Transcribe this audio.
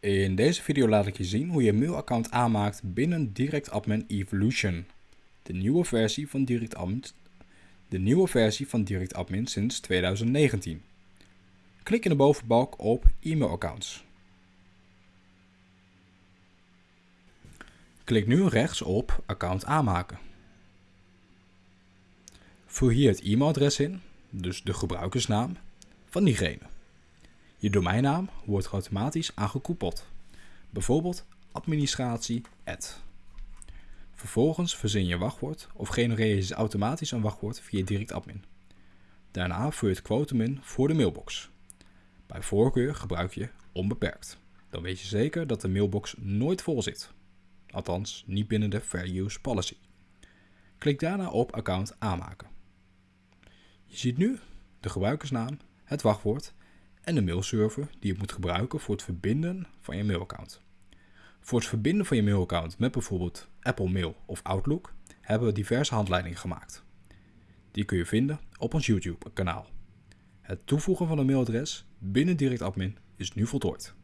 In deze video laat ik je zien hoe je een mailaccount aanmaakt binnen DirectAdmin Evolution. De nieuwe versie van DirectAdmin, de nieuwe versie van sinds 2019. Klik in de bovenbalk op e-mailaccounts. Klik nu rechts op account aanmaken. Vul hier het e-mailadres in, dus de gebruikersnaam, van diegene. Je domeinnaam wordt automatisch aangekoppeld, bijvoorbeeld administratie Vervolgens verzin je wachtwoord of genereer je automatisch een wachtwoord via DirectAdmin. Daarna vul je het quotum in voor de mailbox. Bij voorkeur gebruik je onbeperkt. Dan weet je zeker dat de mailbox nooit vol zit. Althans, niet binnen de Fair Use Policy. Klik daarna op account aanmaken. Je ziet nu de gebruikersnaam, het wachtwoord en de mailserver die je moet gebruiken voor het verbinden van je mailaccount. Voor het verbinden van je mailaccount met bijvoorbeeld Apple Mail of Outlook hebben we diverse handleidingen gemaakt. Die kun je vinden op ons YouTube kanaal. Het toevoegen van een mailadres binnen DirectAdmin is nu voltooid.